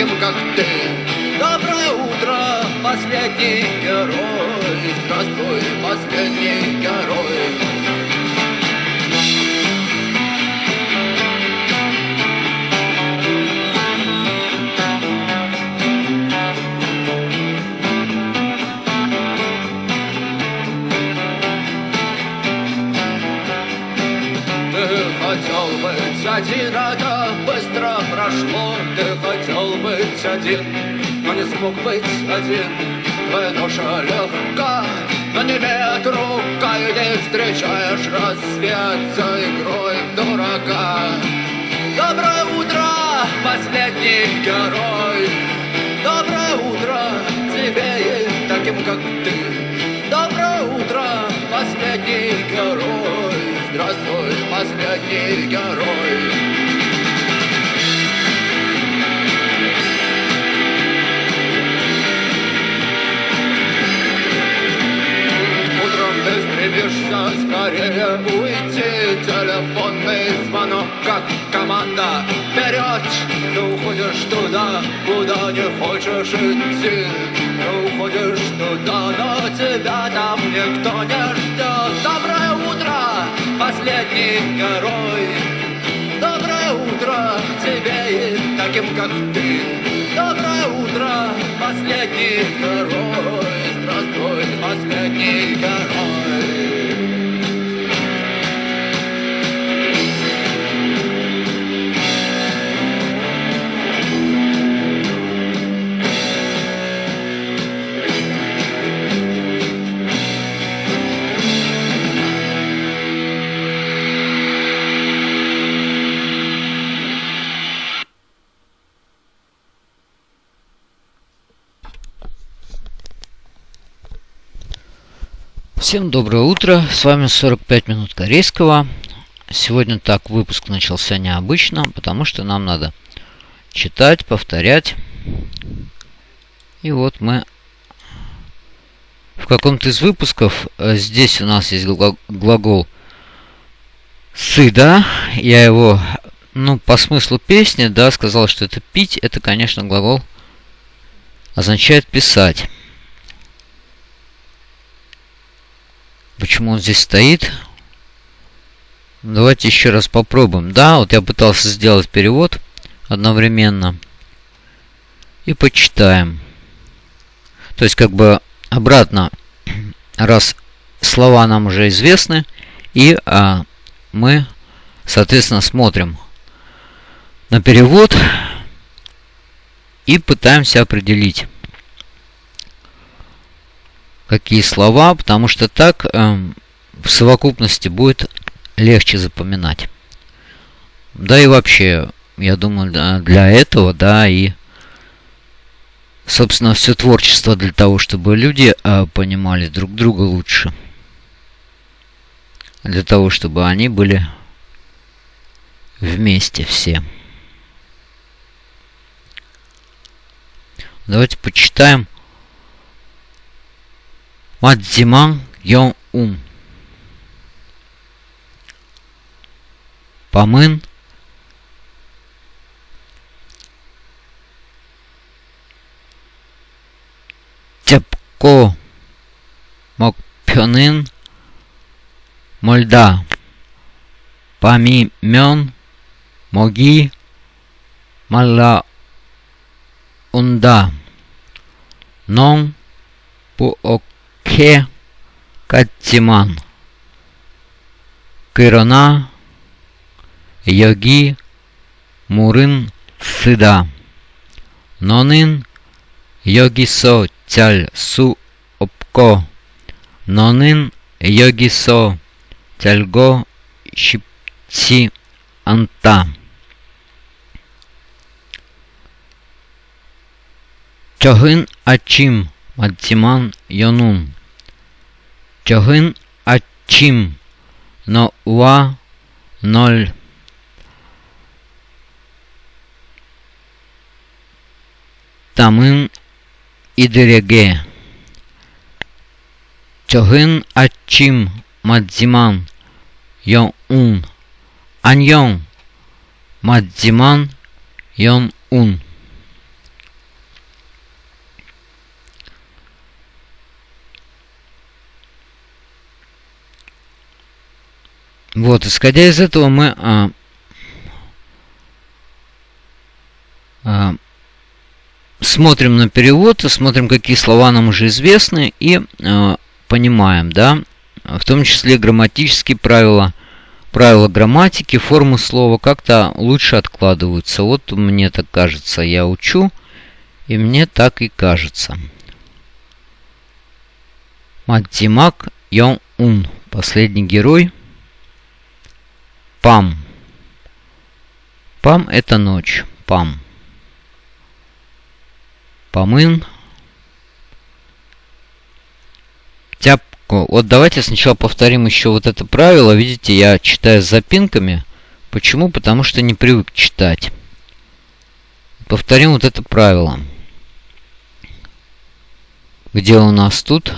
таким, как ты. Доброе утро, последний герой. Здравствуй, последний один, это быстро прошло Ты хотел быть один, но не смог быть один. Твоя ноша легка, но не лет рука И ты встречаешь рассвет за игрой дурака Доброе утро, последний герой. Доброе утро тебе и таким, как ты. Доброе утро, последний герой Здравствуй, последний герой. Ты стремишься скорее уйти Телефонный звонок, как команда Вперед! Ты уходишь туда, куда не хочешь идти Ты уходишь туда, но тебя там никто не ждет Последний герой. Доброе утро тебе и таким, как ты. Доброе утро, последний герой. Здравствуй, последний герой. Всем доброе утро, с вами 45 минут корейского. Сегодня так выпуск начался необычно, потому что нам надо читать, повторять. И вот мы в каком-то из выпусков, здесь у нас есть глагол «сыда». Я его, ну, по смыслу песни, да, сказал, что это «пить». Это, конечно, глагол означает «писать». Почему он здесь стоит? Давайте еще раз попробуем. Да, вот я пытался сделать перевод одновременно. И почитаем. То есть как бы обратно, раз слова нам уже известны, и а, мы, соответственно, смотрим на перевод и пытаемся определить какие слова, потому что так э, в совокупности будет легче запоминать. Да и вообще, я думаю, для этого, да, и, собственно, все творчество для того, чтобы люди э, понимали друг друга лучше. Для того, чтобы они были вместе все. Давайте почитаем 왓지망 영웅. 밤은 잡고 목표는 멀다. 밤이면 목이 말라온다. 농 부엌 Кхе Каттиман Кырона Йоги Мурын Сыда. Нонын Йогисо Тяль Су Опко Нонын Йогисо Тяльго Шипти Анта. Чохын Ачим Мадзиман Йонун Чогын Чим. Но уа ноль. Тамын идереге. Чогын ачим мадзиман. Йон ун. Аньон. Мадзиман. Йон Вот, исходя из этого мы а, а, смотрим на перевод, смотрим, какие слова нам уже известны, и а, понимаем, да, в том числе грамматические правила, правила грамматики, формы слова как-то лучше откладываются. Вот мне так кажется, я учу, и мне так и кажется. Матимак Йон Ун, последний герой – Пам. Пам это ночь. Пам. Памын. Тяпку. Вот давайте сначала повторим еще вот это правило. Видите, я читаю с запинками. Почему? Потому что не привык читать. Повторим вот это правило. Где у нас тут?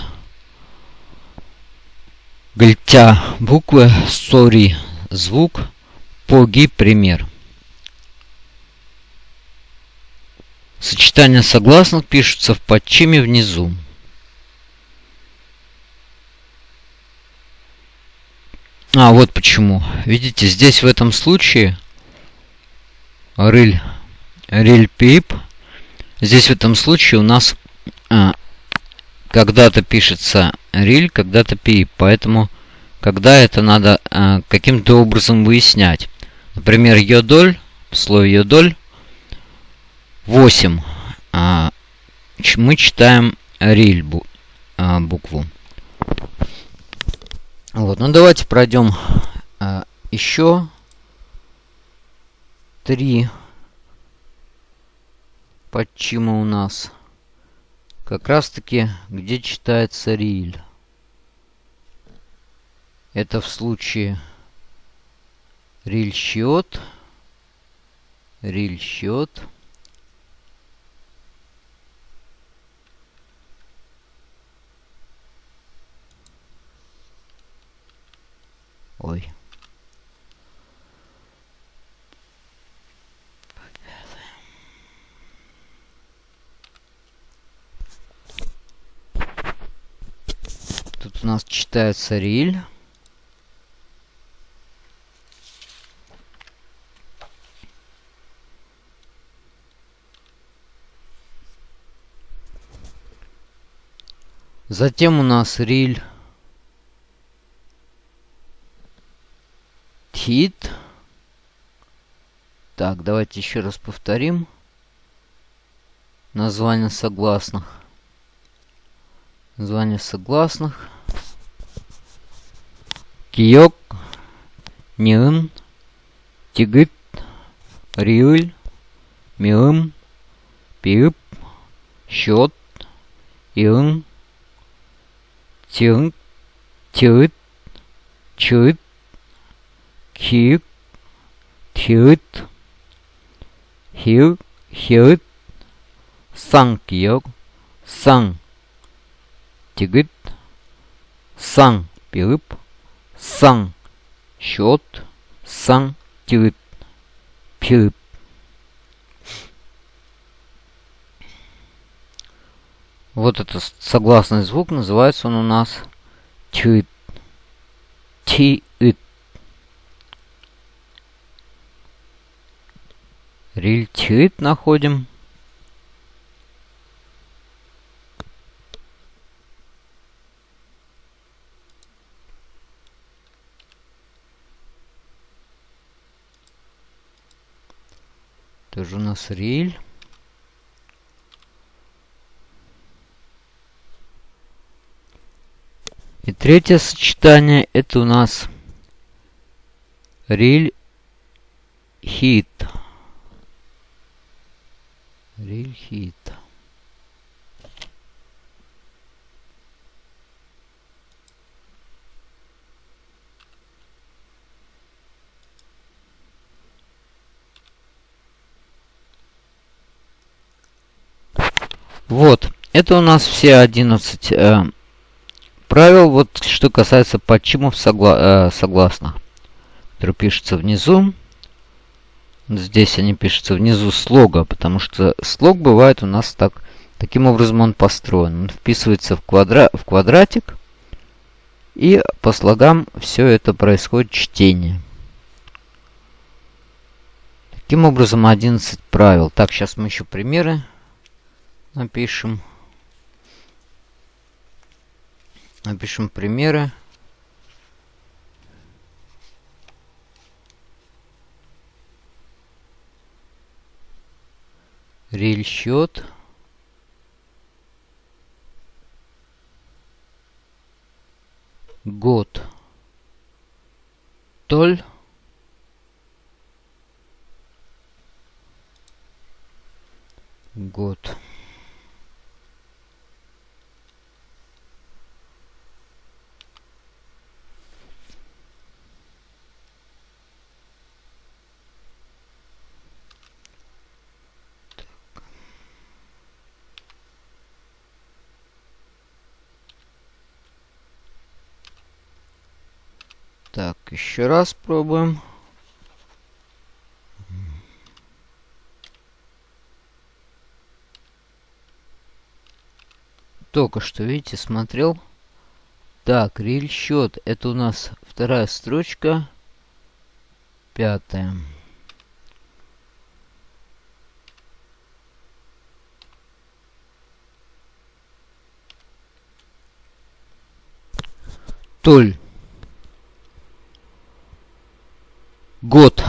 Гальтя буквы, сори, звук, поги пример. Сочетания согласных пишутся в подчиме внизу. А, вот почему. Видите, здесь в этом случае рыль, риль пип. Здесь в этом случае у нас а, когда-то пишется риль, когда-то пип. Поэтому когда это надо э, каким-то образом выяснять. Например, йодоль, слой йодоль 8. Э, мы читаем риль э, букву. Вот, ну давайте пройдем э, еще три подчима у нас. Как раз таки, где читается риль. Это в случае риль-счет. Риль-счет. Ой. Тут у нас читается риль. Затем у нас риль. Тит. Так, давайте еще раз повторим. Название согласных. Название согласных. Киок. Ниын. Тигыт. Риыль. Миым. Пиып. Счет. Иын chứng chữ chữ khí thiếu hiểu hiểu sang kiểu sang chữ sang biểu sang short sang chữ biểu Вот этот согласный звук называется он у нас чит. Ти -ит. Риль чит находим. Тоже у нас риль. И третье сочетание это у нас real hit real hit Вот, это у нас все одиннадцать э, правил, вот что касается подчимов согла э, согласных, которые пишутся внизу. Здесь они пишутся внизу слога, потому что слог бывает у нас так, таким образом он построен. Он вписывается в, квадра в квадратик, и по слогам все это происходит чтение. Таким образом 11 правил. Так, сейчас мы еще примеры напишем. Напишем примеры. Рель счет. Год. Толь. Год. Так, еще раз пробуем. Только что, видите, смотрел. Так, рель. Это у нас вторая строчка. Пятая. Толь. Год.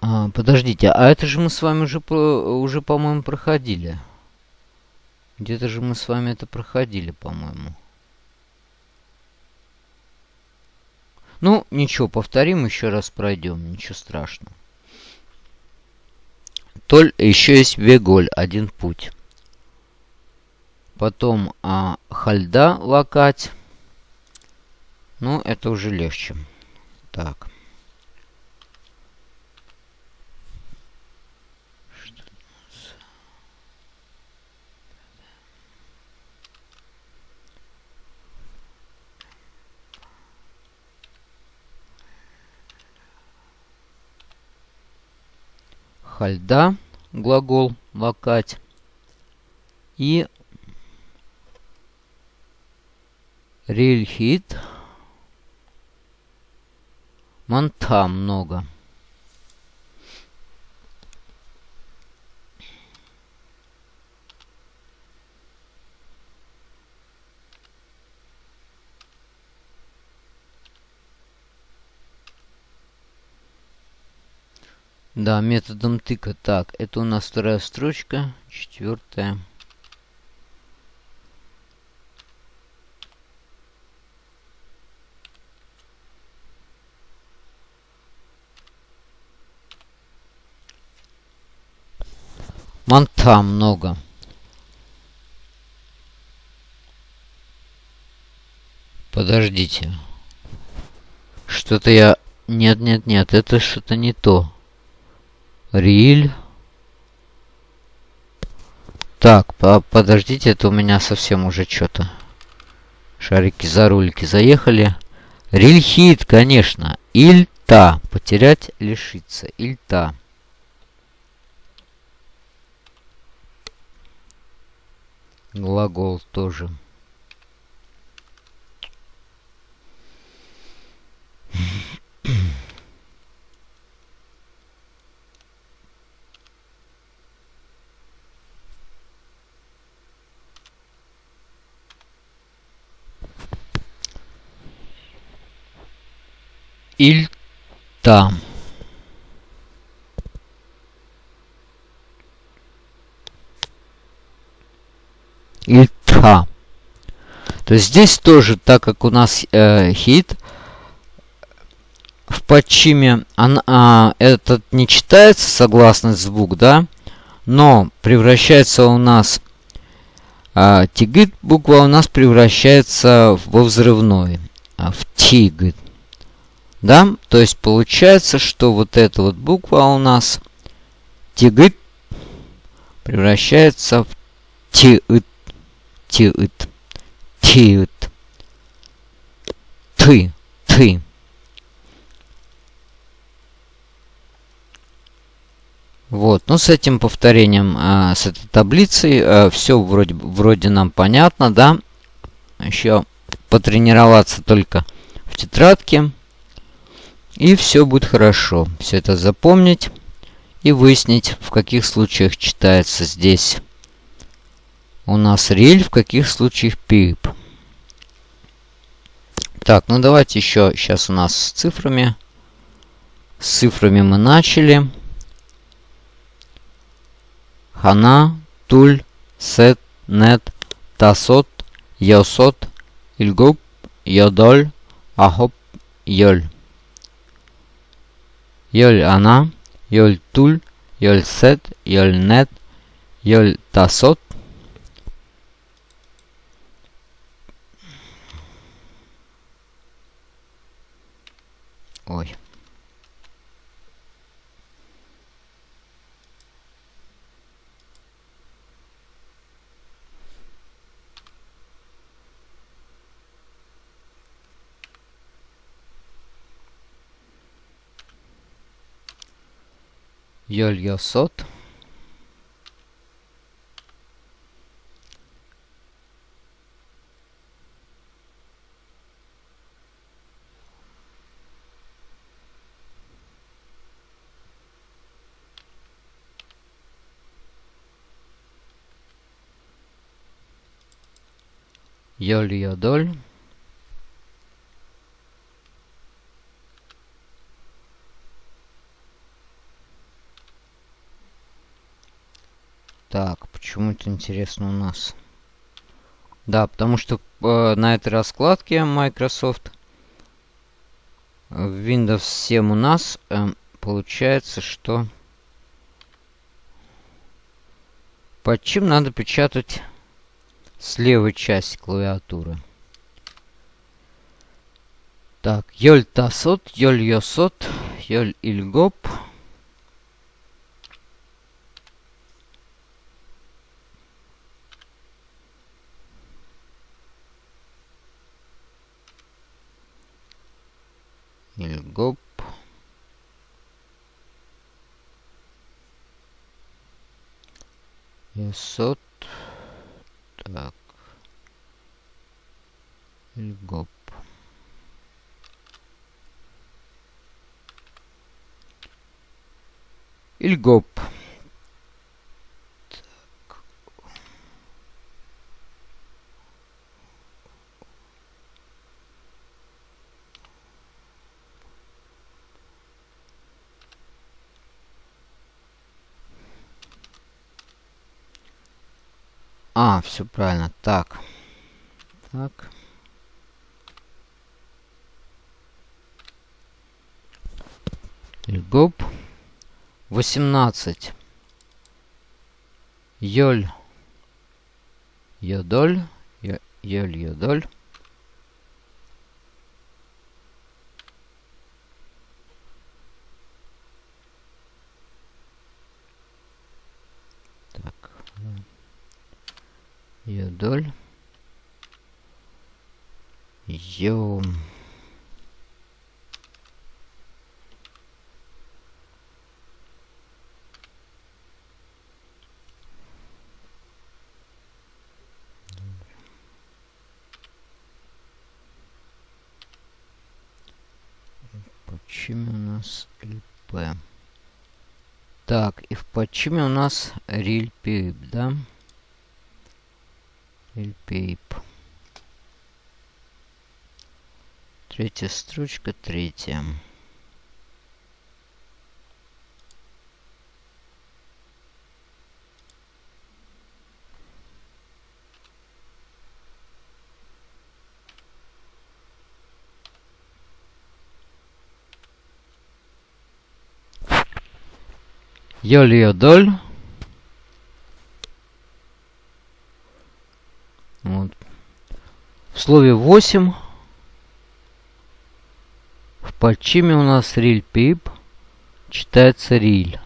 А, подождите, а это же мы с вами уже, уже по-моему, проходили. Где-то же мы с вами это проходили, по-моему. Ну, ничего, повторим, еще раз пройдем, ничего страшного. Толь, еще есть Веголь, один путь. Потом а, Хальда локать. Ну, это уже легче. Так. Хальда, глагол лакать. И рельхит, Манта много. Да, методом тыка. Так, это у нас вторая строчка, четвертая. Манта много. Подождите. Что-то я... Нет, нет, нет, это что-то не то. Риль. Так, по подождите, это у меня совсем уже что-то. Шарики за рульки заехали. Рильхит, конечно. Ильта. Потерять, лишиться. Ильта. Глагол тоже. Ильта. Ильта. То есть здесь тоже, так как у нас э, хит в подчиме, он, а, этот не читается согласный звук, да, но превращается у нас а, тигит буква у нас превращается во взрывной, а, в тигит. Да? То есть получается, что вот эта вот буква у нас тигит превращается в тиыт, тиыт, тиыт, ты, ты. Вот, ну с этим повторением, э, с этой таблицей, э, все вроде, вроде нам понятно, да? Еще потренироваться только в тетрадке. И все будет хорошо. Все это запомнить и выяснить, в каких случаях читается здесь у нас рель, в каких случаях пип. Так, ну давайте еще, сейчас у нас с цифрами. С цифрами мы начали. Хана, Туль, Сет, Нет, Тасот, Йосот, Ильгуб, Йодоль, Ахоп, Йоль. Йоль Ана, Йоль Туль, Йоль Сет, Йоль Нет, Йоль Тасот. Ой. Йоль Йосот. Йоль Йодоль. Так, почему это интересно у нас? Да, потому что э, на этой раскладке Microsoft в Windows 7 у нас э, получается, что под чем надо печатать с левой части клавиатуры. Так, Йоль Тасот, Йоль Йосот, Йоль Ильгоп. Ильгоп. Йосот. Так. Ильгоп. Ильгоп. Так. А, все правильно. Так. Так. Ильгоп. 18. Йоль. Йодоль. Йоль Йодоль. Так. Йодоль. Йо. Почему у нас ЛП? Так, и в почему у нас рельпейп, да? Рельпейп. Третья строчка, третья. Йолиодоль. Вот. В слове 8 в подчиме у нас риль пип читается риль.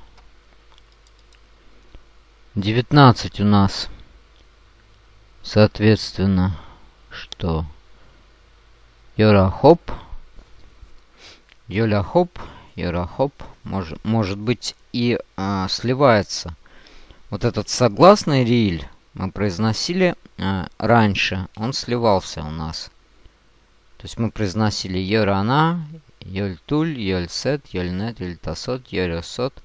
19 у нас. Соответственно, что? Йора хоп. Йоля хоп. Йора хоп. Может, может быть и а, сливается. Вот этот согласный риль мы произносили а, раньше. Он сливался у нас. То есть мы произносили Йорана, Йольтуль, Йольсет, Йольнет, Йольтасот, Йоресот.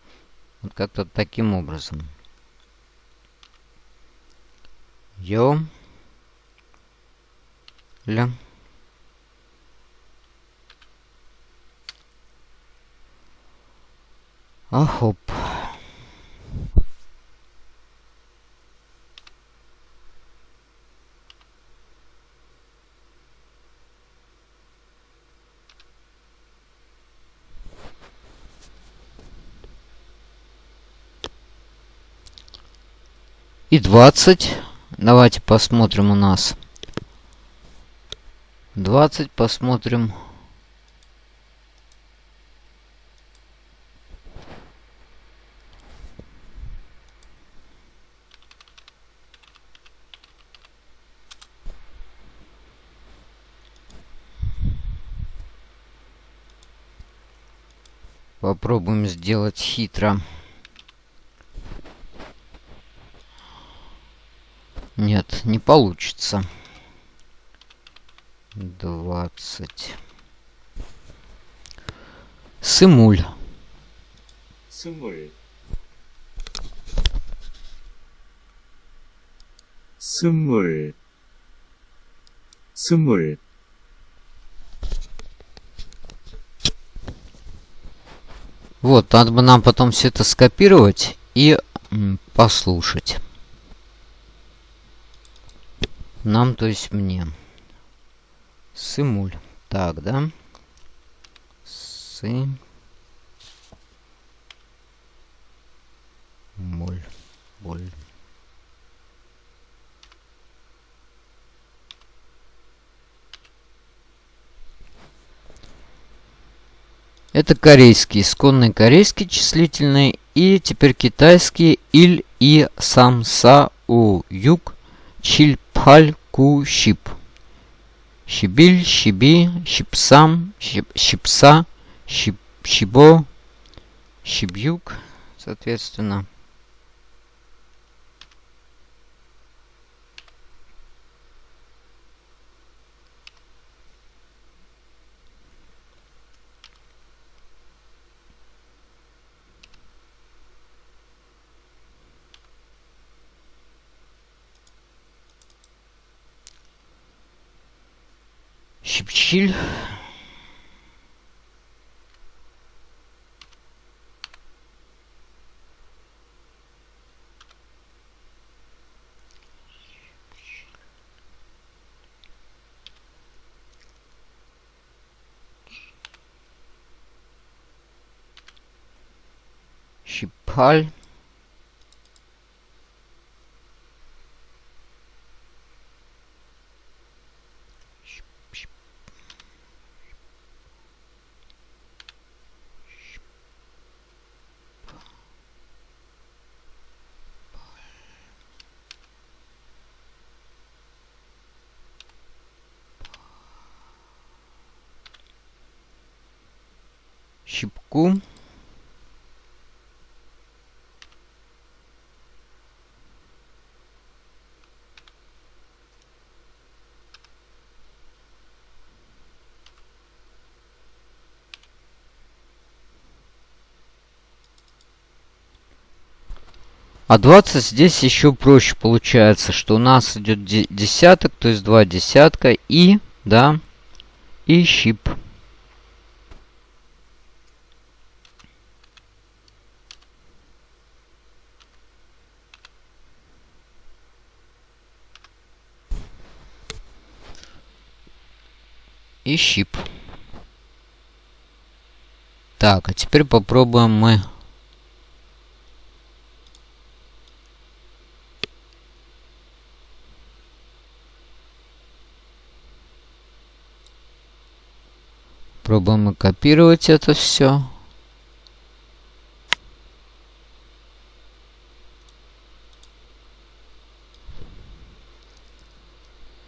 Вот как-то таким образом. Йо. Ля. А хоп. И двадцать. Давайте посмотрим у нас. 20 посмотрим. Попробуем сделать хитро. Нет, не получится. Двадцать. Сымуль. 스물 스물 스물 Вот, надо бы нам потом все это скопировать и послушать. Нам, то есть мне. Сымуль. Так, да? Сы... Моль. Боль. Это корейский, исконный корейский числительный. И теперь китайский иль и сам са у юг чиль Палькущип. Щебиль, щеби, щипсам, щип, щипса, соответственно. viel. Schipal. Щипку. А 20 здесь еще проще получается, что у нас идет десяток, то есть два десятка и, да, и щип. и щип. Так, а теперь попробуем мы... Пробуем мы копировать это все.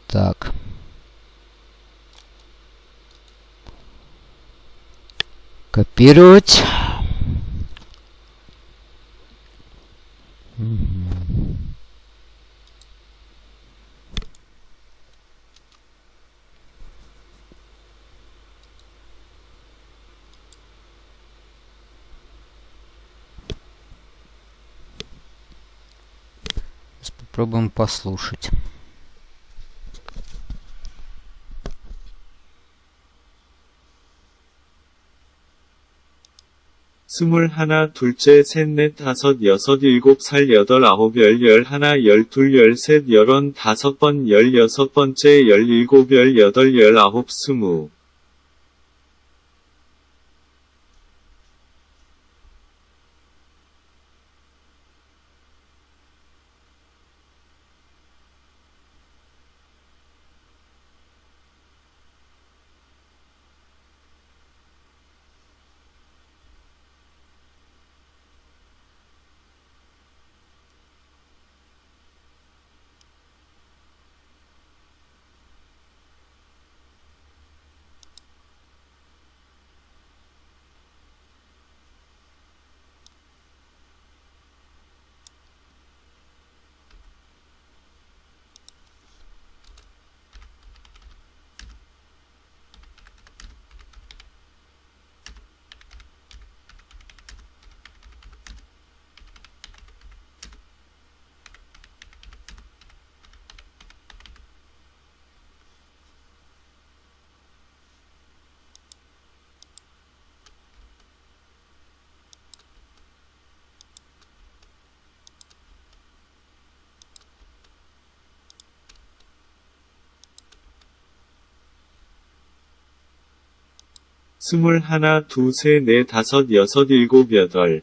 Так. Копировать. Попробуем послушать. 스물 하나, 둘째, 셋, 넷, 다섯, 여섯, 일곱, 살, 여덟, 아홉, 열, 열 하나, 열 둘, 열 셋, 열원, 다섯 번, 열 여섯 번째, 열 일곱, 열 여덟, 열 아홉, 스무. 스물 하나, 두세, 네, 다섯, 여섯, 일곱, 여덟.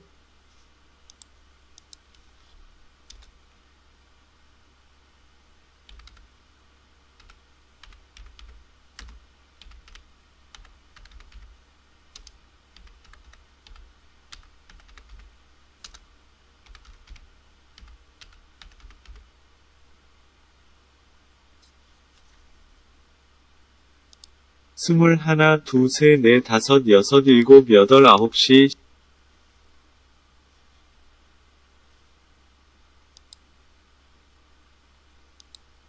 스물하나, 두세, 네, 다섯, 여섯, 일곱, 여덟, 아홉 시.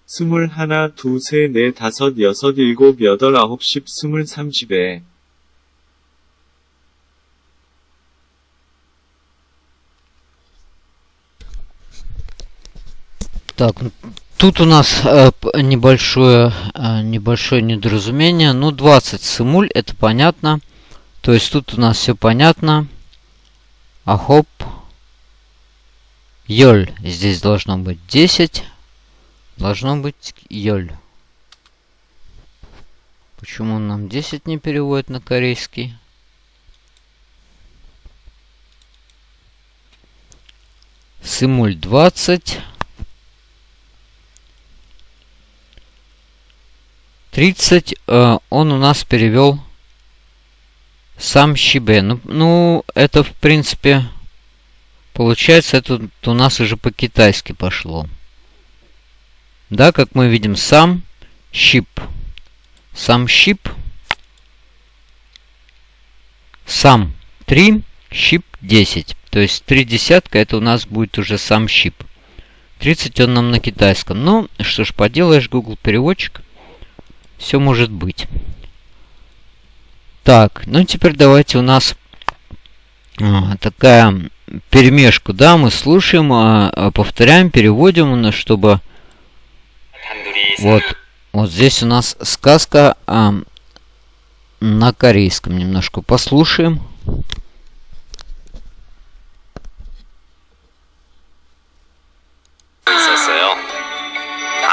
스물하나, 두세, 네, 다섯, 여섯, 일곱, 여덟, 아홉, 십, 스물, 삼십에. 자, 그럼 тут у нас э, небольшое, э, небольшое недоразумение. Ну, 20 сымуль, это понятно. То есть тут у нас все понятно. А хоп. Йоль. Здесь должно быть 10. Должно быть йоль. Почему он нам 10 не переводит на корейский? Сымуль 20. 30 э, он у нас перевел сам Щибе. Ну, ну, это в принципе получается, это у нас уже по-китайски пошло. Да, как мы видим, сам щип. Сам щип. Сам 3, щип 10. То есть 3 десятка это у нас будет уже сам щип. 30 он нам на китайском. Ну, что ж поделаешь, Google переводчик Все может быть. Так, ну теперь давайте у нас а, такая перемешку, да, мы слушаем, а, а, повторяем, переводим, ну, чтобы вот, вот здесь у нас сказка а, на корейском немножко послушаем. 있었어요.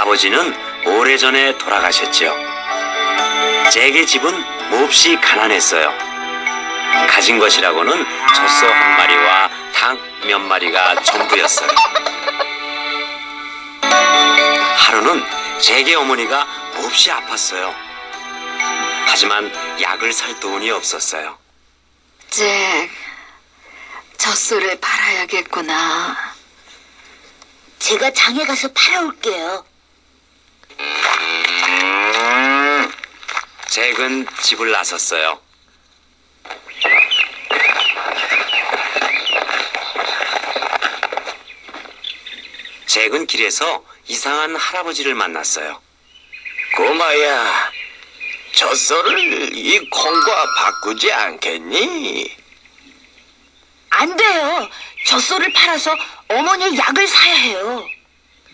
아버지는 오래전에 돌아가셨지 요. 제게 집은 몹시 가난했어요. 가진 것이라고는 젖소 한 마리와 닭 몇 마리가 전부였어요. 하루는 제게 어머니가 몹시 아팠어요. 하지만 약을 살 돈이 없었어요. 잭, 젖소를 팔아야겠구나. 제가 장에 가서 팔아올게요. 잭은 집을 나섰어요. 잭은 길에서 이상한 할아버지를 만났어요. 고마야, 젖소를 이 콩과 바꾸지 않겠니? 안 돼요. 젖소를 팔아서 어머니의 약을 사야 해요.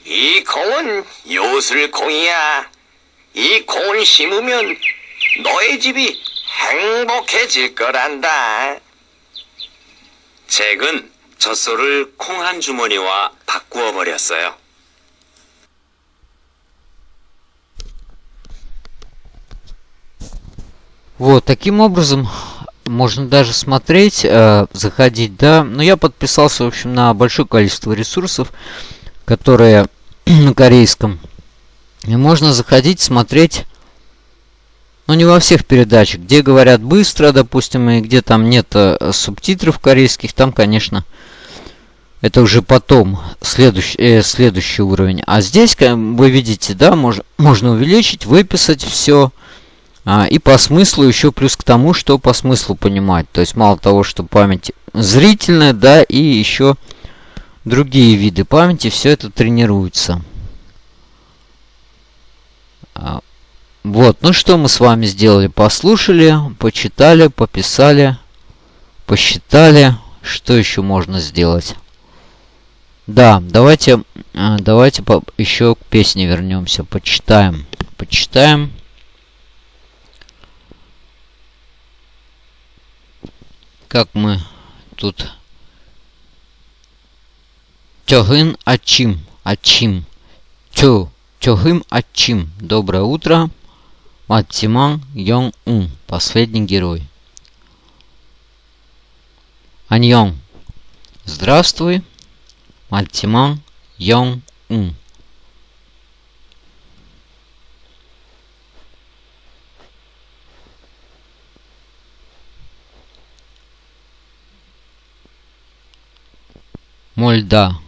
이 콩은 요술콩이야. 이 콩을 심으면 너의 집이 행복해질 거란다. 잭은 젖소를 콩 한 주머니와 바꾸어 버렸어요. Вот, таким образом можно даже смотреть, э, заходить, да. Но я подписался, в общем, на большое количество ресурсов, которые на корейском. И можно заходить, смотреть, ну не во всех передачах, где говорят быстро, допустим, и где там нет э, субтитров корейских, там, конечно, это уже потом следующий, э, следующий уровень. А здесь, как вы видите, да, мож, можно увеличить, выписать все. А, и по смыслу еще плюс к тому, что по смыслу понимать. То есть мало того, что память зрительная, да, и еще другие виды памяти, все это тренируется. Вот, ну что мы с вами сделали? Послушали, почитали, пописали, посчитали. Что еще можно сделать? Да, давайте, а, давайте еще к песне вернемся. Почитаем. Почитаем. как мы тут Тёгын Ачим. Ачим. Тё. Тёгым Ачим. Доброе утро. Матиман Йон Ун. Последний герой. Аньон. Здравствуй. Матиман Йон Ун. Мольда.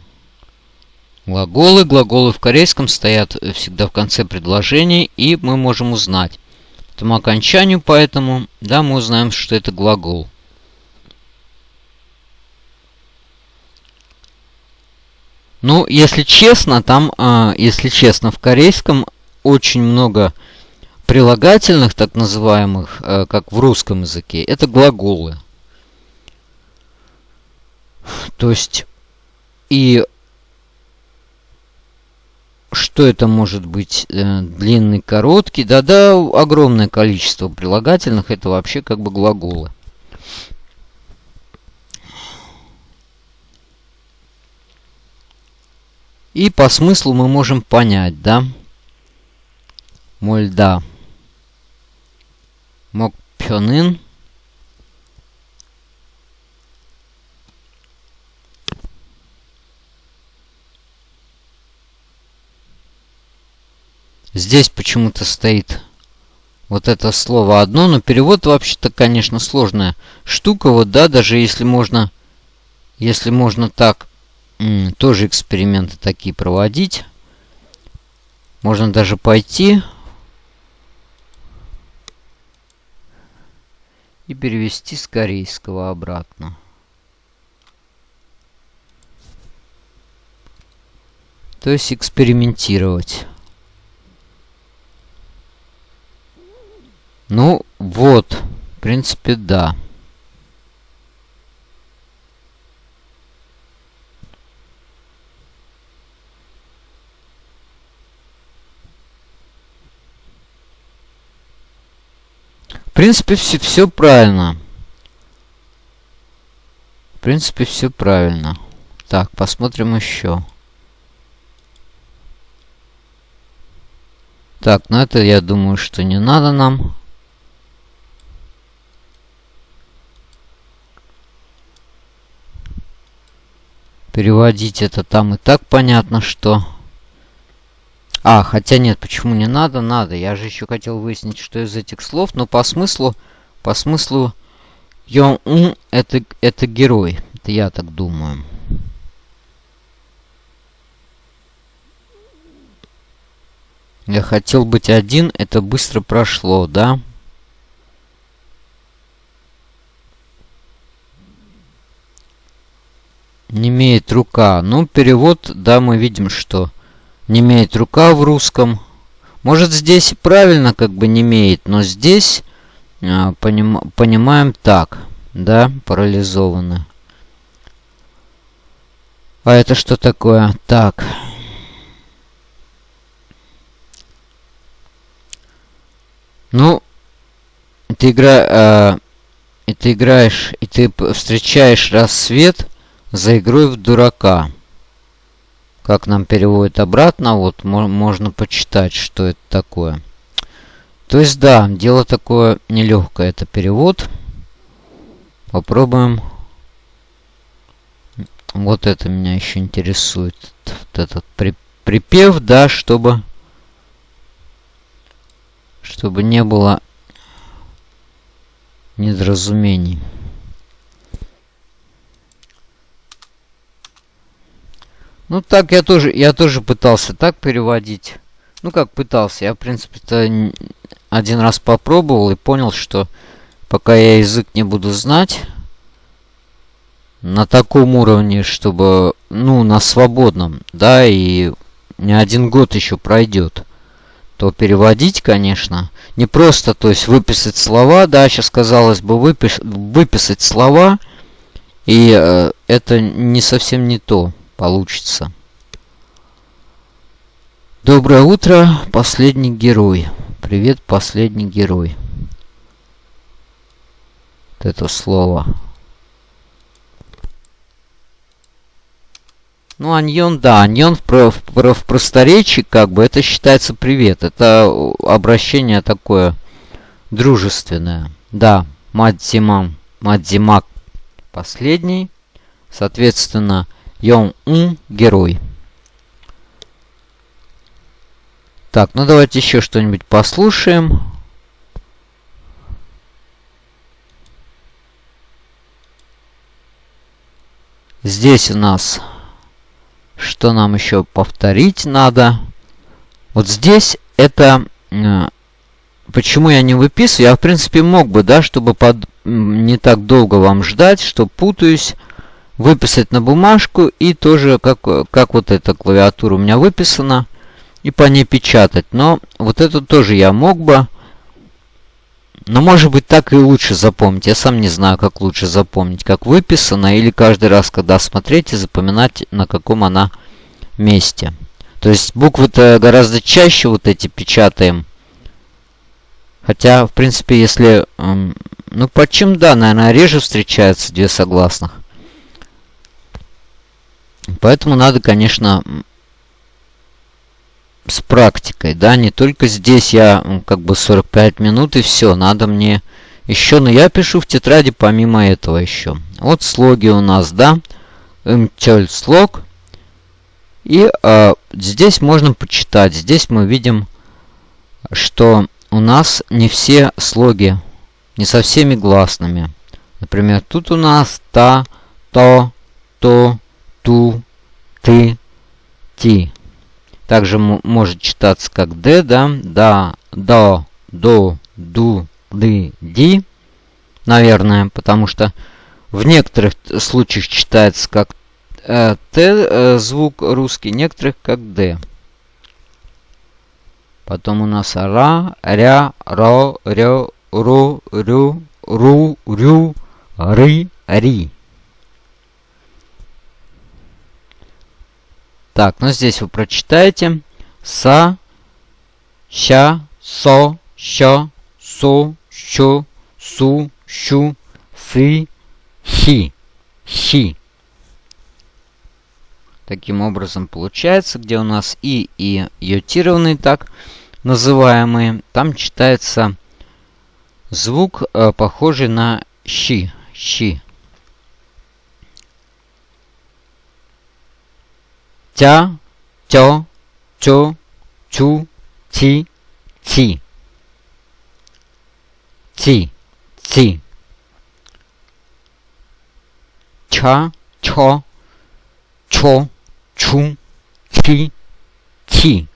Глаголы. Глаголы в корейском стоят всегда в конце предложений, и мы можем узнать. Этому окончанию, поэтому, да, мы узнаем, что это глагол. Ну, если честно, там, э, если честно, в корейском очень много прилагательных, так называемых, э, как в русском языке, это глаголы. То есть и что это может быть? Э, длинный, короткий. Да-да, огромное количество прилагательных. Это вообще как бы глаголы. И по смыслу мы можем понять, да? Мольда. Мок Здесь почему-то стоит вот это слово одно, но перевод вообще-то, конечно, сложная штука. Вот, да, даже если можно, если можно так, тоже эксперименты такие проводить. Можно даже пойти и перевести с корейского обратно. То есть экспериментировать. Ну, вот. В принципе, да. В принципе, все, все правильно. В принципе, все правильно. Так, посмотрим еще. Так, ну это я думаю, что не надо нам. Переводить это там и так понятно, что... А, хотя нет, почему не надо? Надо. Я же еще хотел выяснить, что из этих слов, но по смыслу... По смыслу... Йон-ун это, это герой. Это я так думаю. Я хотел быть один, это быстро прошло, да? Не имеет рука. Ну, перевод, да, мы видим, что не имеет рука в русском. Может, здесь правильно как бы не имеет, но здесь а, поним, понимаем так, да, парализованы. А это что такое? Так. Ну, ты игра, э, и ты играешь, и ты встречаешь рассвет за игрой в дурака. Как нам переводят обратно, вот можно почитать, что это такое. То есть, да, дело такое нелегкое, это перевод. Попробуем. Вот это меня еще интересует. Вот этот при, припев, да, чтобы... Чтобы не было недоразумений. Ну так я тоже, я тоже пытался так переводить. Ну как пытался, я в принципе-то один раз попробовал и понял, что пока я язык не буду знать на таком уровне, чтобы, ну, на свободном, да, и не один год еще пройдет, то переводить, конечно, не просто, то есть выписать слова, да, сейчас казалось бы выпис выписать слова, и э, это не совсем не то получится. Доброе утро, последний герой. Привет, последний герой. Вот это слово. Ну, аньон, да, аньон в, в, в, просторечии, как бы, это считается привет. Это обращение такое дружественное. Да, мать зима, мать зима последний. Соответственно, Йон Ун герой. Так, ну давайте еще что-нибудь послушаем. Здесь у нас... Что нам еще повторить надо? Вот здесь это... Почему я не выписываю? Я, в принципе, мог бы, да, чтобы под, не так долго вам ждать, что путаюсь выписать на бумажку и тоже, как, как вот эта клавиатура у меня выписана, и по ней печатать. Но вот эту тоже я мог бы. Но может быть так и лучше запомнить. Я сам не знаю, как лучше запомнить. Как выписано или каждый раз, когда смотреть и запоминать, на каком она месте. То есть буквы-то гораздо чаще вот эти печатаем. Хотя, в принципе, если... Эм, ну, почему да, наверное, реже встречаются две согласных. Поэтому надо, конечно, с практикой, да, не только здесь я как бы 45 минут и все, надо мне еще, но я пишу в тетради помимо этого еще. Вот слоги у нас, да, мтель слог. И э, здесь можно почитать, здесь мы видим, что у нас не все слоги, не со всеми гласными. Например, тут у нас та, то, то, ту, ты, ти. Также может читаться как д, да, да, до, до, ду, ды, ди. Наверное, потому что в некоторых случаях читается как э, т э, звук русский, некоторых как д. Потом у нас ра, ря, ро, рё, ру, рю, ру, рю, ры, ри. Так, ну здесь вы прочитаете. Са, ща, со, ща, су, щу, су, щу, сы, хи, хи. Таким образом получается, где у нас и и йотированные так называемые, там читается звук, э, похожий на щи, щи. Тя, тё, чу, чу, чи, чи. Чи, чи. Ча, чо, чо, чу, чи, чи.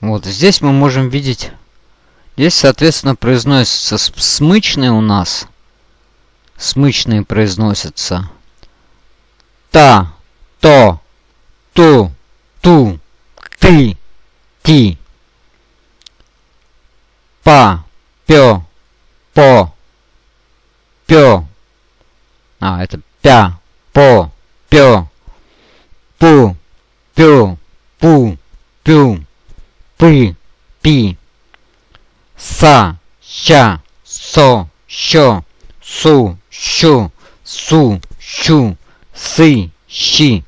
Вот здесь мы можем видеть Здесь, соответственно, произносится смычный у нас. Смычные произносятся. Та, то, ту, ту, ты, ти. Па, пё, по, пё. А, это пя, по, пё, пу, пю, пу, пю, пы, пи. Са, ща, со, що, су, щу, су, щу, сы, щи.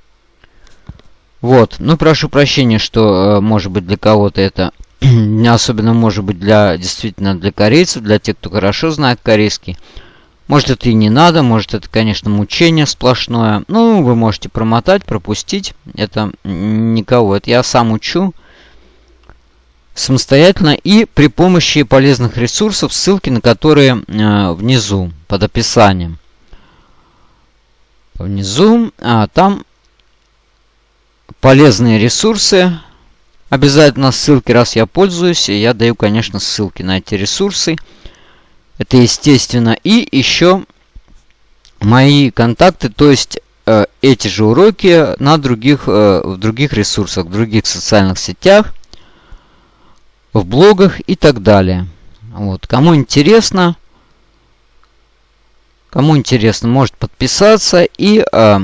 Вот, ну прошу прощения, что, э, может быть, для кого-то это особенно может быть для действительно для корейцев, для тех, кто хорошо знает корейский. Может это и не надо, может это, конечно, мучение сплошное. Ну, вы можете промотать, пропустить. Это никого. Это я сам учу самостоятельно и при помощи полезных ресурсов, ссылки на которые э, внизу под описанием. Внизу, а там полезные ресурсы. Обязательно ссылки, раз я пользуюсь, я даю, конечно, ссылки на эти ресурсы. Это естественно. И еще мои контакты, то есть э, эти же уроки на других, э, в других ресурсах, в других социальных сетях, в блогах и так далее. Вот. Кому интересно, кому интересно, может подписаться и э,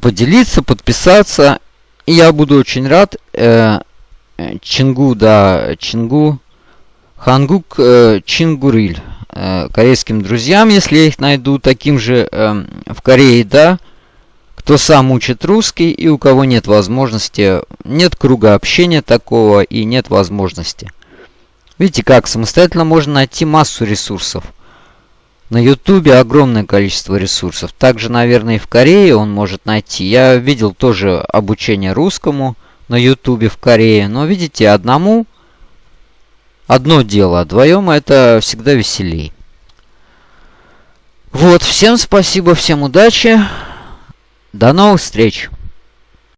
поделиться, подписаться. И я буду очень рад. Э, Чингу, да, Чингу Хангук э, Чингуриль. Э, корейским друзьям, если я их найду, таким же э, в Корее, да. Кто сам учит русский и у кого нет возможности, нет круга общения такого и нет возможности. Видите, как самостоятельно можно найти массу ресурсов. На Ютубе огромное количество ресурсов. Также, наверное, и в Корее он может найти. Я видел тоже обучение русскому на Ютубе в Корее. Но, видите, одному одно дело, а вдвоем это всегда веселей. Вот, всем спасибо, всем удачи. До новых встреч!